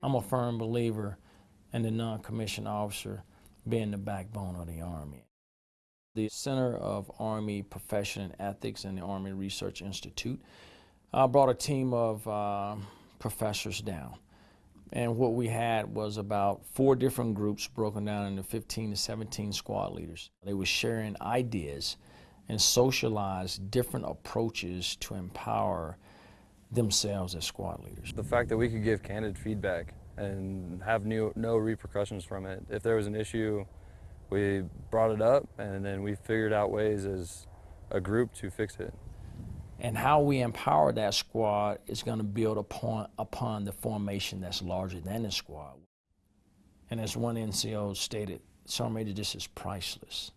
I'm a firm believer in the non-commissioned officer being the backbone of the Army. The Center of Army Profession and Ethics and the Army Research Institute uh, brought a team of uh, professors down. And what we had was about four different groups broken down into 15 to 17 squad leaders. They were sharing ideas and socialized different approaches to empower themselves as squad leaders. The fact that we could give candid feedback and have new, no repercussions from it. If there was an issue, we brought it up and then we figured out ways as a group to fix it. And how we empower that squad is going to build upon, upon the formation that's larger than the squad. And as one NCO stated, Sergeant Major, this is priceless.